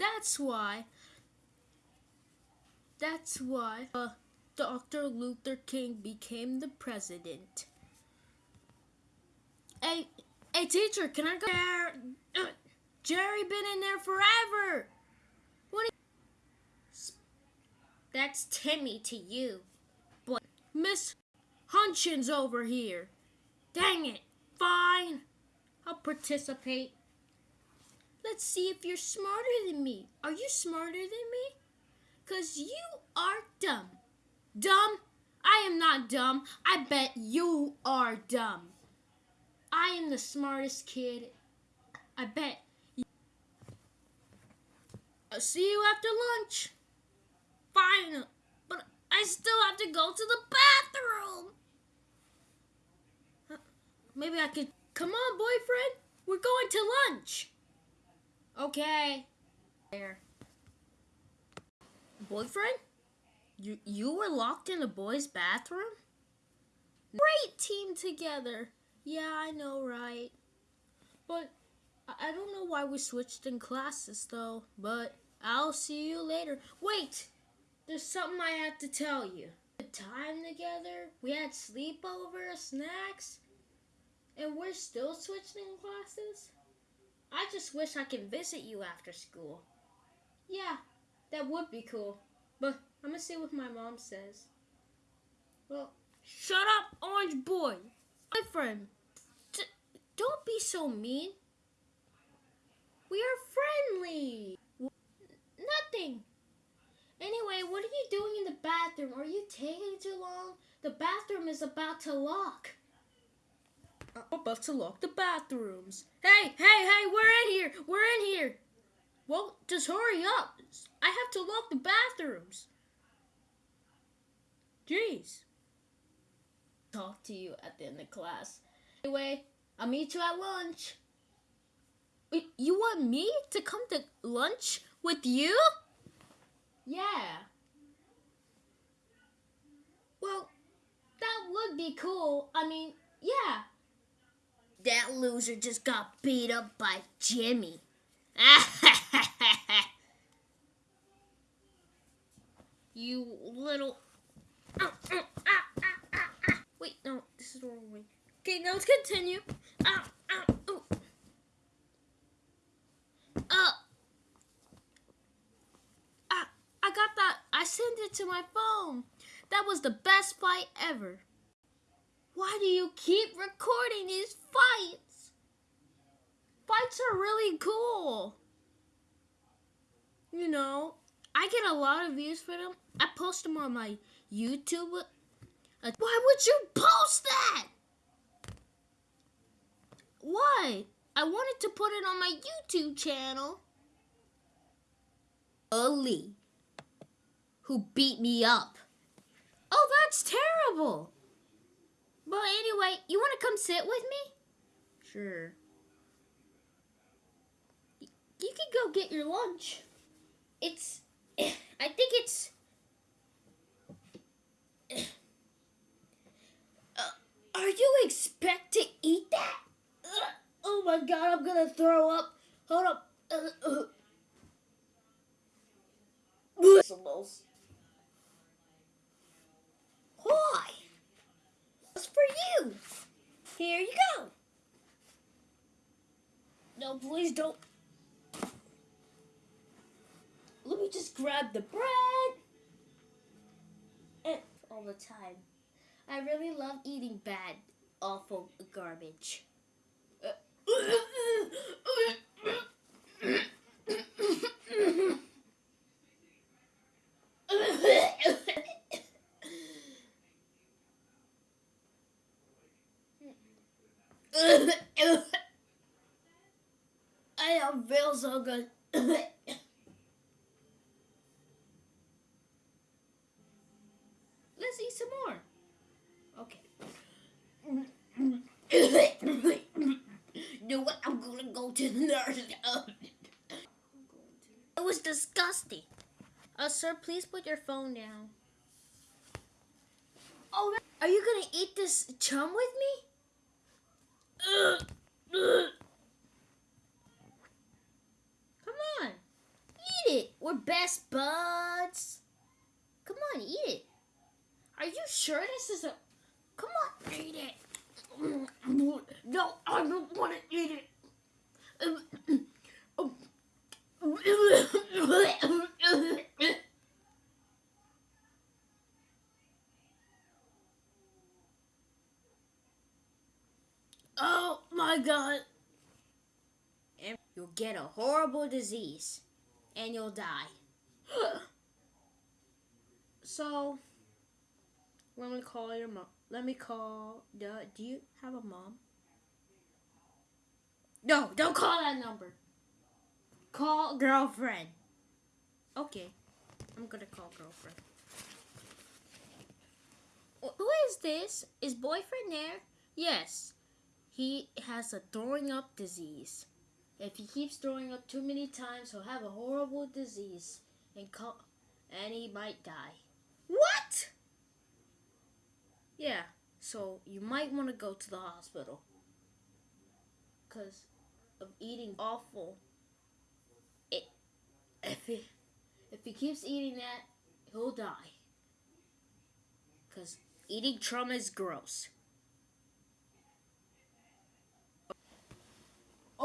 That's why. That's why uh, Dr. Luther King became the president. Hey, hey, teacher, can I go there? Uh, Jerry been in there forever. What? That's Timmy to you, but Miss Hunchins over here. Dang it! Fine, I'll participate. Let's see if you're smarter than me. Are you smarter than me? Cause you are dumb. Dumb? I am not dumb. I bet you are dumb. I am the smartest kid. I bet. I'll see you after lunch. Fine, but I still have to go to the bathroom. Maybe I could. Come on, boyfriend. We're going to lunch. Okay. There. Boyfriend? You you were locked in a boy's bathroom? Great team together. Yeah, I know, right? But I don't know why we switched in classes though, but I'll see you later. Wait! There's something I have to tell you. The time together, we had sleepover, snacks, and we're still switching classes? I just wish I could visit you after school. Yeah, that would be cool. But I'm gonna see what my mom says. Well, shut up, orange boy. My friend, D don't be so mean. We are friendly. Nothing. Anyway, what are you doing in the bathroom? Are you taking too long? The bathroom is about to lock. I'm about to lock the bathrooms. Hey, hey, hey, we're in here. We're in here. Well, just hurry up. I have to lock the bathrooms. Jeez. Talk to you at the end of class. Anyway, I'll meet you at lunch. You want me to come to lunch with you? Yeah. Well, that would be cool. I mean, yeah. That loser just got beat up by Jimmy. you little. Wait, no, this is the wrong way. Okay, now let's continue. Uh, I got that. I sent it to my phone. That was the best fight ever. Why do you keep recording these fights? Fights are really cool. You know, I get a lot of views for them. I post them on my YouTube. Why would you post that? Why? I wanted to put it on my YouTube channel. Ali, who beat me up. Oh, that's terrible. But anyway, you want to come sit with me? Sure. You can go get your lunch. It's, I think it's, uh, are you expect to eat that? Oh my god, I'm gonna throw up. Hold up. Uh, uh. Why? for you. Here you go. No, please don't. Let me just grab the bread. And all the time. I really love eating bad, awful garbage. I don't feel so good. Let's eat some more. Okay. know what? I'm gonna go to the nurse. it was disgusting. Uh, sir, please put your phone down. Oh, are you gonna eat this chum with me? Come on. Eat it. We're best buds. Come on, eat it. Are you sure this is a... Come on, eat it. No, I don't want to eat it. Oh my god. And you'll get a horrible disease and you'll die. so, let me call your mom. Let me call. Do, do you have a mom? No, don't call that number. Call girlfriend. Okay, I'm gonna call girlfriend. Who is this? Is boyfriend there? Yes. He has a throwing up disease. If he keeps throwing up too many times, he'll have a horrible disease and co- and he might die. What? Yeah. So you might want to go to the hospital because of eating awful. It, if he if he keeps eating that, he'll die. Cause eating trauma is gross.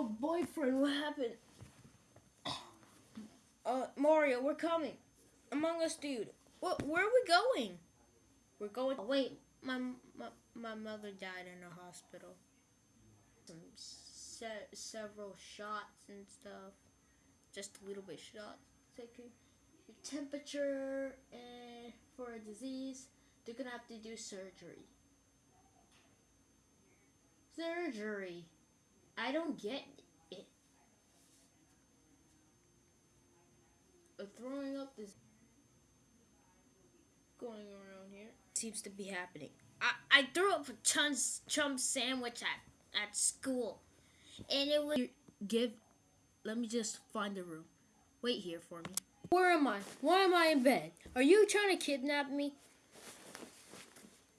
Oh, boyfriend, what happened? Uh, Mario, we're coming. Among Us, dude. What? Where are we going? We're going. Oh, wait, my, my my mother died in a hospital. Some se- several shots and stuff. Just a little bit shots. Taking your temperature and for a disease, they're gonna have to do surgery. Surgery. I don't get it. A throwing up this going around here. Seems to be happening. I, I threw up a chum's chum sandwich at, at school. And it was give let me just find the room. Wait here for me. Where am I? Why am I in bed? Are you trying to kidnap me?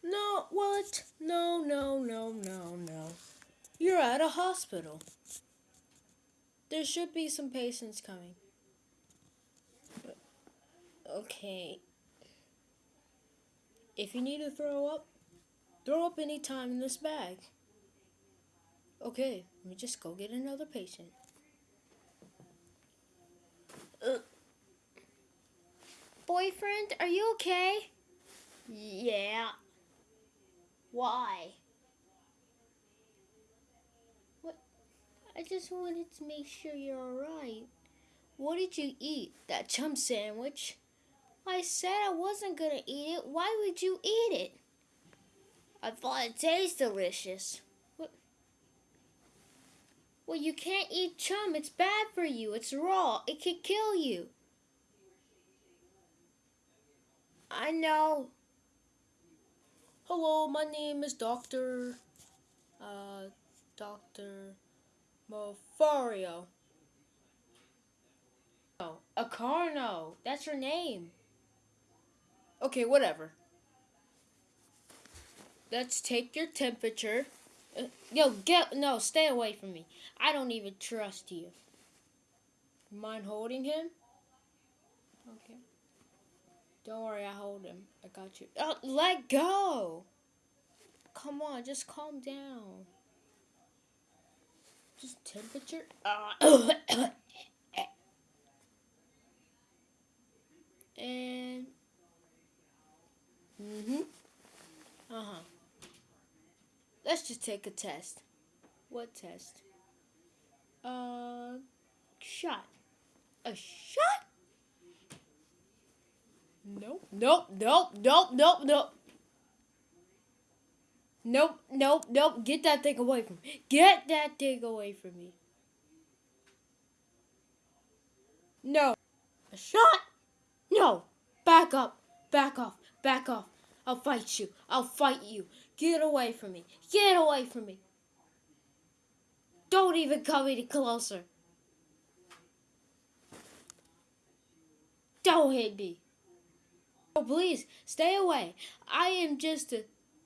No, what? No, no, no, no, no. You're at a hospital. There should be some patients coming. Okay. If you need to throw up, throw up any time in this bag. Okay, let me just go get another patient. Uh, boyfriend, are you okay? Yeah. Why? I just wanted to make sure you're alright. What did you eat? That chum sandwich? I said I wasn't gonna eat it. Why would you eat it? I thought it tasted delicious. What? Well, you can't eat chum. It's bad for you. It's raw. It could kill you. I know. Hello, my name is Dr. Uh, Dr. Mofario. Oh, Acarno. That's her name. Okay, whatever. Let's take your temperature. Uh, yo, get no, stay away from me. I don't even trust you. Mind holding him? Okay. Don't worry, I hold him. I got you. Oh, let go. Come on, just calm down. Just temperature. Uh, and. Hmm. Uh huh. Let's just take a test. What test? Uh, shot. A shot? Nope. Nope. Nope. Nope. Nope. Nope. Nope, nope, nope. Get that thing away from me. Get that thing away from me. No. A shot? No. Back up. Back off. Back off. I'll fight you. I'll fight you. Get away from me. Get away from me. Don't even come any closer. Don't hit me. Oh, please, stay away. I am just a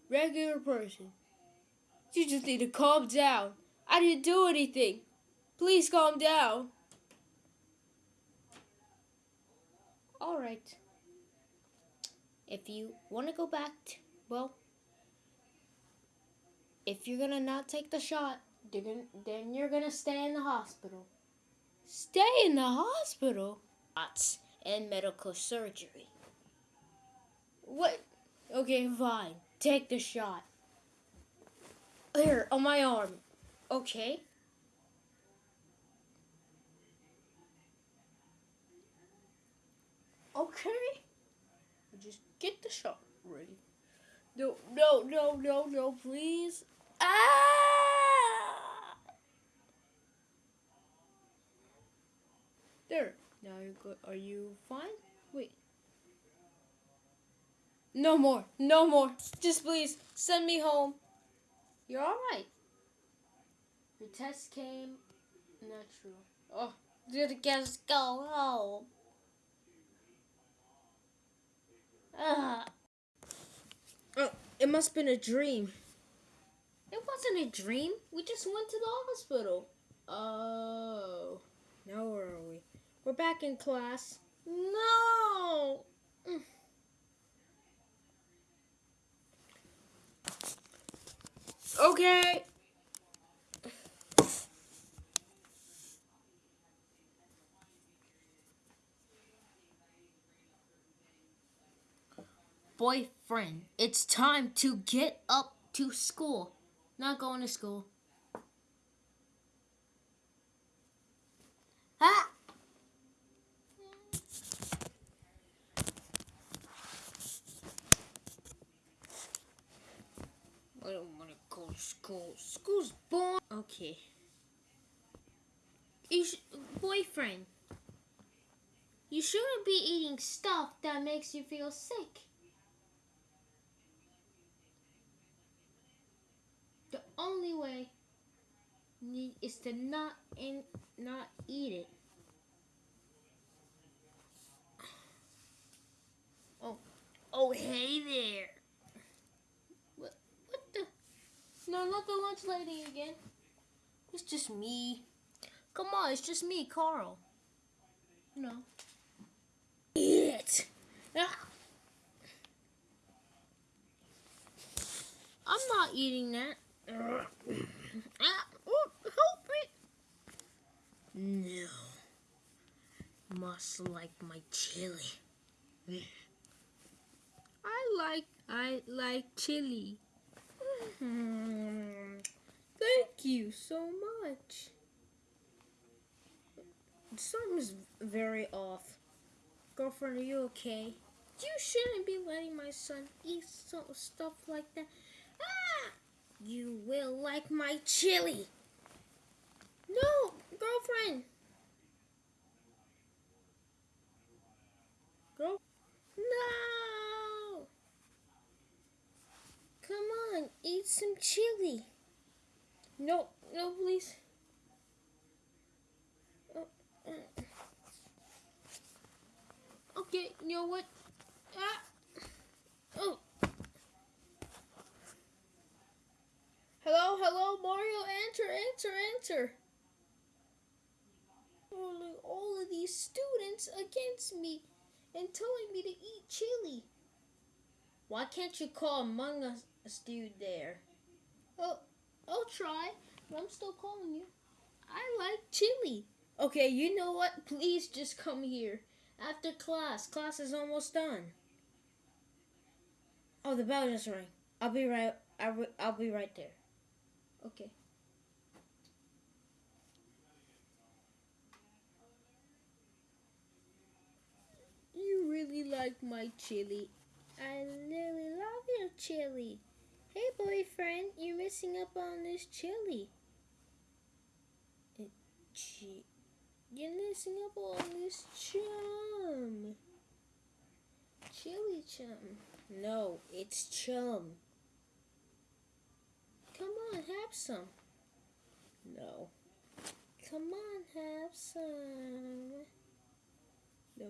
regular person. You just need to calm down. I didn't do anything. Please calm down. All right. If you want to go back, t- well, if you're gonna not take the shot, you're gonna, then you're gonna stay in the hospital. Stay in the hospital? And medical surgery. What? Okay, fine. Take the shot. Here, on my arm. Okay. Okay. Just get the shot ready. No, no, no, no, no, please. Ah! There. Now you're good. Are you fine? No more. No more. Just please send me home. You're all right. Your test came natural. Oh, just just go home. Ah. Oh, it must have been a dream. It wasn't a dream. We just went to the hospital. Oh. Now where are we? We're back in class. No. Okay. Boyfriend, it's time to get up to school. Not going to school. Ah! I don't want to go to school. School's boring. Okay. You sh- boyfriend, you shouldn't be eating stuff that makes you feel sick. The only way is to not in not eat it. Oh, oh, hey there. What, what the? No, not the lunch lady again. It's just me. Come on, it's just me, Carl. No. It. Ah. I'm not eating that. Ah, help me. No. Must like my chili. I like I like chili. Thank you so much. Something's very off. Girlfriend, are you okay? You shouldn't be letting my son eat some stuff like that. Ah! You will like my chili. No, girlfriend. Girl. No. Come on, eat some chili. No, no, please. Uh, uh. Okay, you know what? Ah. Oh. Hello, hello, Mario. Enter, enter, enter. All of these students against me and telling me to eat chili. Why can't you call Among us dude there? Oh, I'll try, but I'm still calling you. I like chili. Okay, you know what? Please just come here after class. Class is almost done. Oh, the bell just rang. I'll be right. I will, I'll be right there. Okay. You really like my chili. I really love your chili. Hey, boyfriend, you're missing up on this chili. It, chi- you're missing up on this chum. Chili chum. No, it's chum. Come on, have some. No. Come on, have some. No.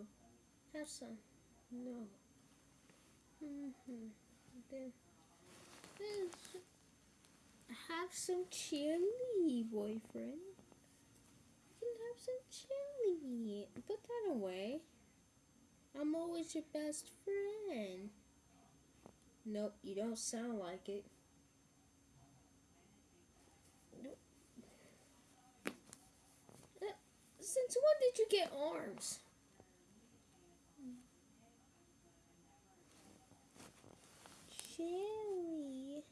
Have some. No. Mm-hmm. Then, then have some chili, boyfriend. Can have some chili. Put that away. I'm always your best friend. Nope, you don't sound like it. Nope. Uh, Since when did you get arms? Chili.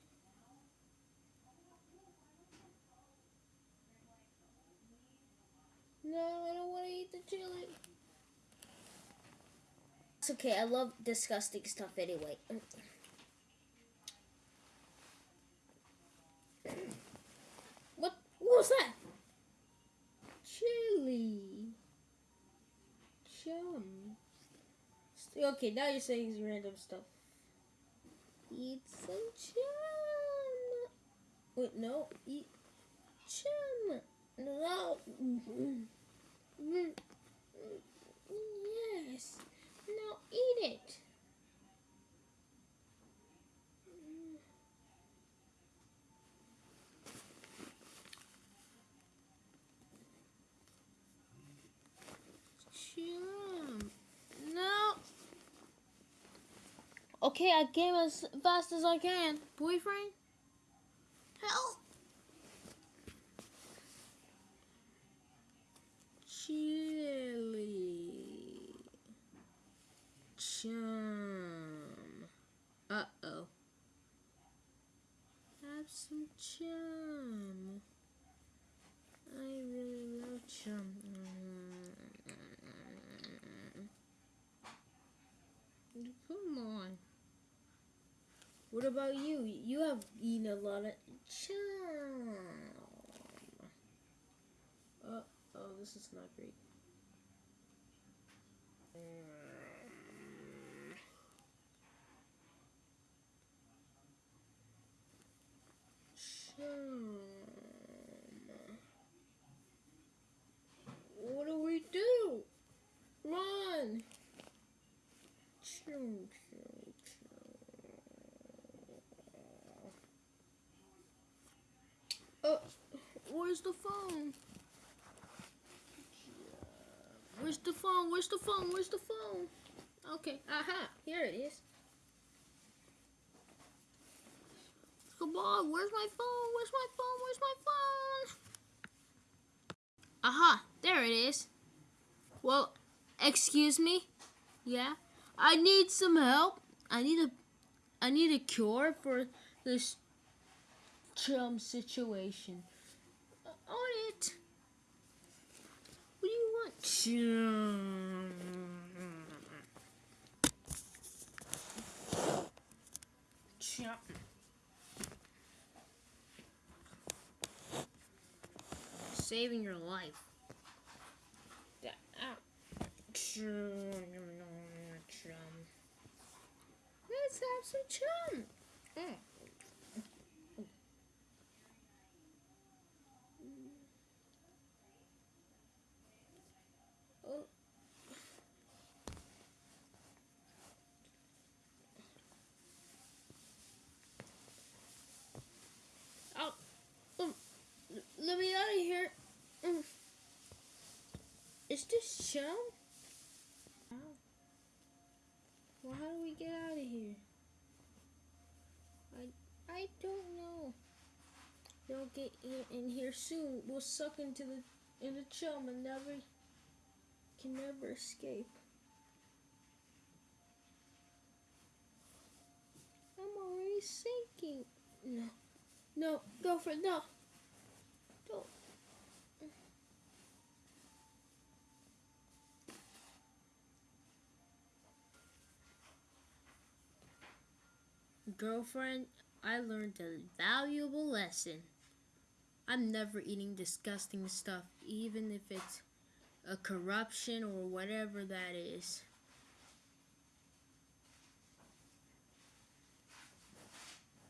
No, I don't want to eat the chili. It's okay. I love disgusting stuff anyway. What? What was that? Chili. Chum. Okay, now you're saying random stuff. Eat some chum. Wait, no. Eat chum. No. Mm-hmm. Mm-hmm. Mm-hmm. Yes. Now eat it. No. Okay, I came as fast as I can. Boyfriend? Help! Chili. Chum. Uh oh. Have some chum. I really love chum. Come on. What about you? You have eaten a lot of chum. Uh oh, this is not great. Chum. What do we do? Run! Chum, chum, chum. Oh, where's the phone? Where's the phone? Where's the phone? Where's the phone? Okay, aha, here it is. Come on, where's my phone? Where's my phone? Where's my phone? Aha, there it is. Well, excuse me? Yeah? I need some help. I need a I need a cure for this chum situation. On it. What do you want? Chum. Saving your life. Ow. Chum. Chum. Let's have some chum. Mm. Oh. Oh, um, l- let me out of here. Mm. Is this chum? Ow. Well, how do we get out of here? I I don't know. They'll get in, in here soon. We'll suck into the in the chum and never can never escape. I'm already sinking. No, no, girlfriend, no. Girlfriend, I learned a valuable lesson. I'm never eating disgusting stuff, even if it's a corruption or whatever that is.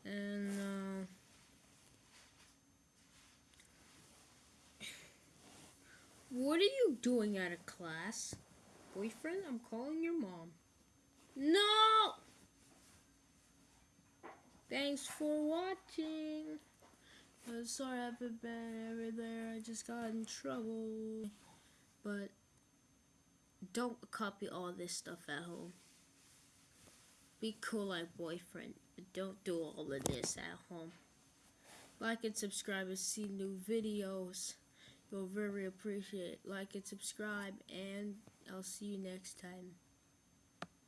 And uh, what are you doing out of class? Boyfriend, I'm calling your mom. No! Thanks for watching. Uh, sorry I haven't been ever there. I just got in trouble. But don't copy all this stuff at home. Be cool like boyfriend, but don't do all of this at home. Like and subscribe and see new videos. You'll very appreciate it. Like and subscribe, and I'll see you next time.